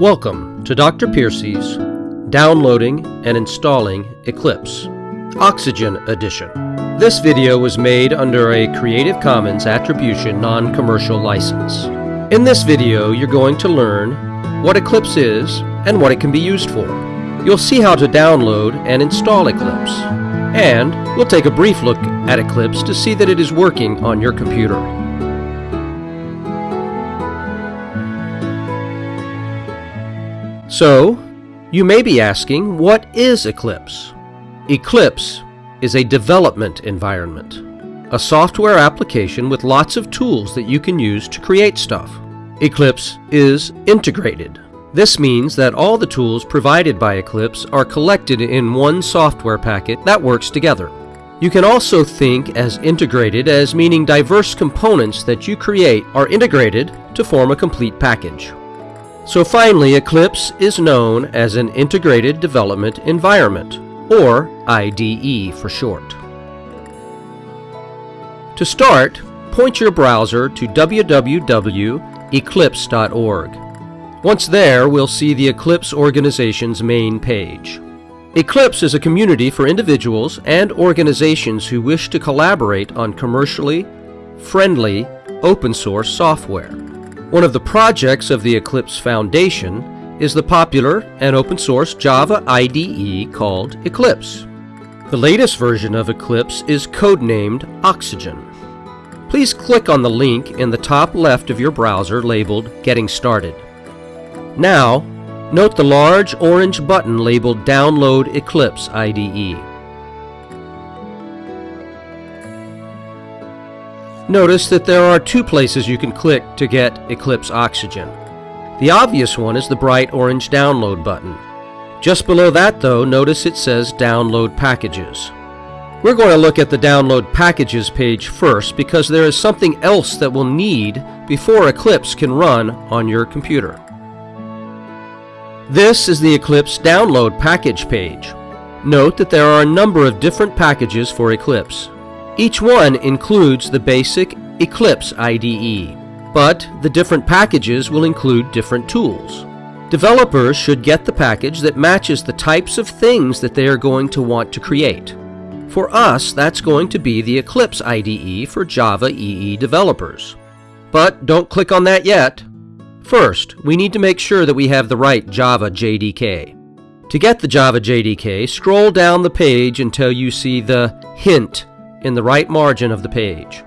Welcome to Dr. Piercy's Downloading and Installing Eclipse Oxygen Edition. This video was made under a Creative Commons Attribution Non-Commercial License. In this video, you're going to learn what Eclipse is and what it can be used for. You'll see how to download and install Eclipse. And we'll take a brief look at Eclipse to see that it is working on your computer. So, you may be asking, what is Eclipse? Eclipse is a development environment, a software application with lots of tools that you can use to create stuff. Eclipse is integrated. This means that all the tools provided by Eclipse are collected in one software packet that works together. You can also think as integrated as meaning diverse components that you create are integrated to form a complete package. So finally, Eclipse is known as an Integrated Development Environment, or IDE for short. To start, point your browser to www.eclipse.org. Once there, we'll see the Eclipse organization's main page. Eclipse is a community for individuals and organizations who wish to collaborate on commercially friendly open source software. One of the projects of the Eclipse Foundation is the popular and open source Java IDE called Eclipse. The latest version of Eclipse is codenamed Oxygen. Please click on the link in the top left of your browser labeled Getting Started. Now, note the large orange button labeled Download Eclipse IDE. Notice that there are two places you can click to get Eclipse Oxygen. The obvious one is the bright orange download button. Just below that though, notice it says Download Packages. We're going to look at the Download Packages page first because there is something else that we'll need before Eclipse can run on your computer. This is the Eclipse Download Package page. Note that there are a number of different packages for Eclipse. Each one includes the basic Eclipse IDE, but the different packages will include different tools. Developers should get the package that matches the types of things that they are going to want to create. For us, that's going to be the Eclipse IDE for Java EE developers. But don't click on that yet. First, we need to make sure that we have the right Java JDK. To get the Java JDK, scroll down the page until you see the Hint in the right margin of the page.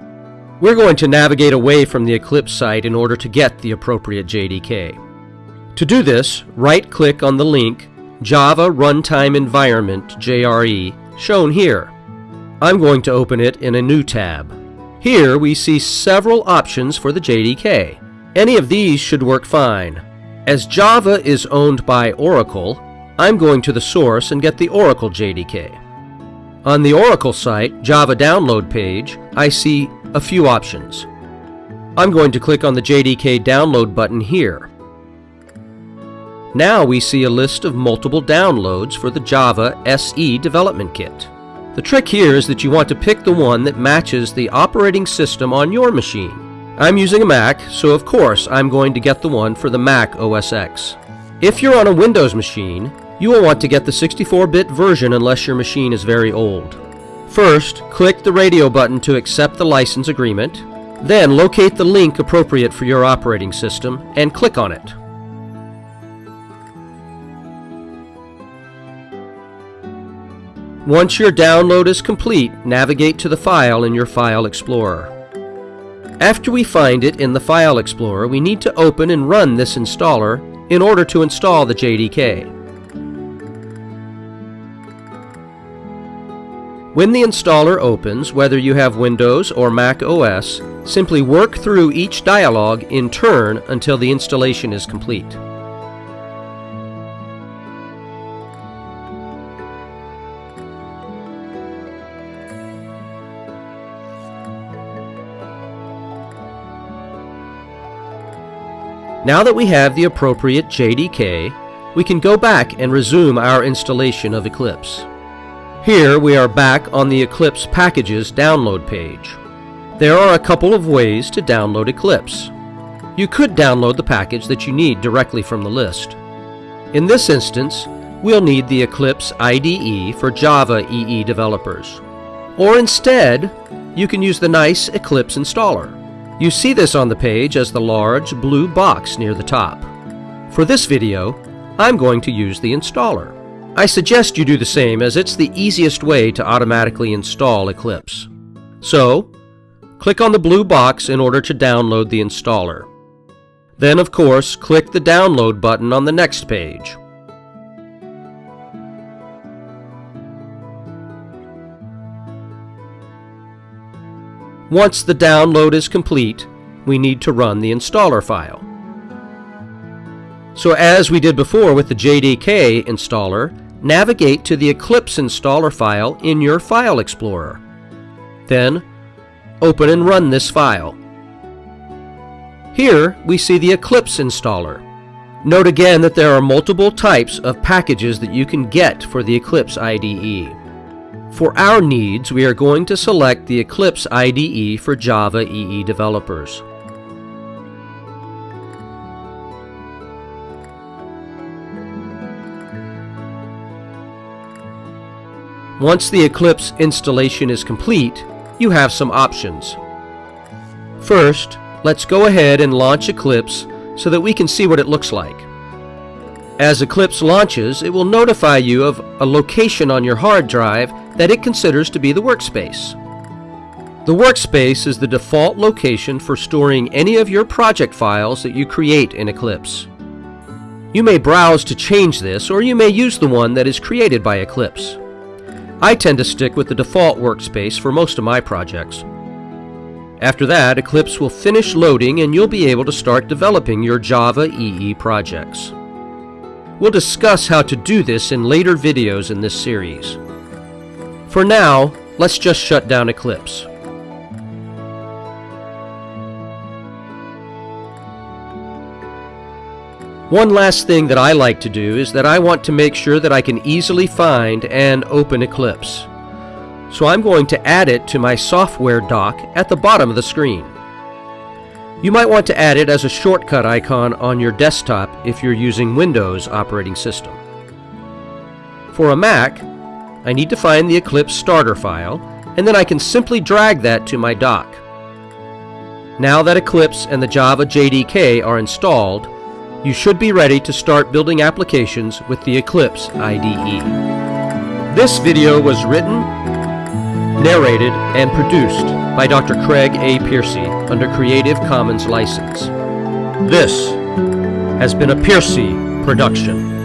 We're going to navigate away from the Eclipse site in order to get the appropriate JDK. To do this, right-click on the link Java Runtime Environment JRE shown here. I'm going to open it in a new tab. Here we see several options for the JDK. Any of these should work fine. As Java is owned by Oracle, I'm going to the source and get the Oracle JDK. On the Oracle site, Java download page, I see a few options. I'm going to click on the JDK download button here. Now we see a list of multiple downloads for the Java SE development kit. The trick here is that you want to pick the one that matches the operating system on your machine. I'm using a Mac, so of course I'm going to get the one for the Mac OS X. If you're on a Windows machine, you will want to get the 64-bit version unless your machine is very old. First, click the radio button to accept the license agreement. Then locate the link appropriate for your operating system and click on it. Once your download is complete, navigate to the file in your File Explorer. After we find it in the File Explorer, we need to open and run this installer in order to install the JDK. When the installer opens, whether you have Windows or Mac OS, simply work through each dialog in turn until the installation is complete. Now that we have the appropriate JDK, we can go back and resume our installation of Eclipse. Here we are back on the Eclipse Packages download page. There are a couple of ways to download Eclipse. You could download the package that you need directly from the list. In this instance, we'll need the Eclipse IDE for Java EE developers. Or instead, you can use the nice Eclipse installer. You see this on the page as the large blue box near the top. For this video, I'm going to use the installer. I suggest you do the same as it's the easiest way to automatically install Eclipse. So, click on the blue box in order to download the installer. Then, of course, click the download button on the next page. Once the download is complete, we need to run the installer file. So as we did before with the JDK installer, navigate to the Eclipse installer file in your File Explorer. Then, open and run this file. Here, we see the Eclipse installer. Note again that there are multiple types of packages that you can get for the Eclipse IDE. For our needs, we are going to select the Eclipse IDE for Java EE developers. Once the Eclipse installation is complete, you have some options. First, let's go ahead and launch Eclipse so that we can see what it looks like. As Eclipse launches, it will notify you of a location on your hard drive that it considers to be the workspace. The workspace is the default location for storing any of your project files that you create in Eclipse. You may browse to change this, or you may use the one that is created by Eclipse. I tend to stick with the default workspace for most of my projects. After that, Eclipse will finish loading and you'll be able to start developing your Java EE projects. We'll discuss how to do this in later videos in this series. For now, let's just shut down Eclipse. One last thing that I like to do is that I want to make sure that I can easily find and open Eclipse. So I'm going to add it to my software dock at the bottom of the screen. You might want to add it as a shortcut icon on your desktop if you're using Windows operating system. For a Mac, I need to find the Eclipse starter file, and then I can simply drag that to my dock. Now that Eclipse and the Java JDK are installed, you should be ready to start building applications with the Eclipse IDE. This video was written, narrated, and produced by Dr. Craig A. Piercy under Creative Commons license. This has been a Piercy production.